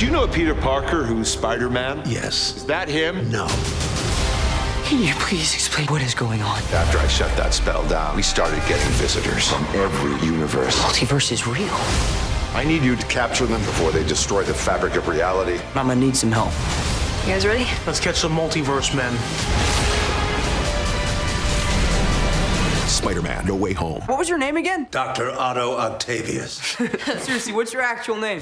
Do you know Peter Parker who's Spider-Man? Yes. Is that him? No. Can you please explain what is going on? After I shut that spell down, we started getting visitors from every universe. Multiverse is real. I need you to capture them before they destroy the fabric of reality. I'm gonna need some help. You guys ready? Let's catch some multiverse men. Spider-Man, No Way Home. What was your name again? Dr. Otto Octavius. Seriously, what's your actual name?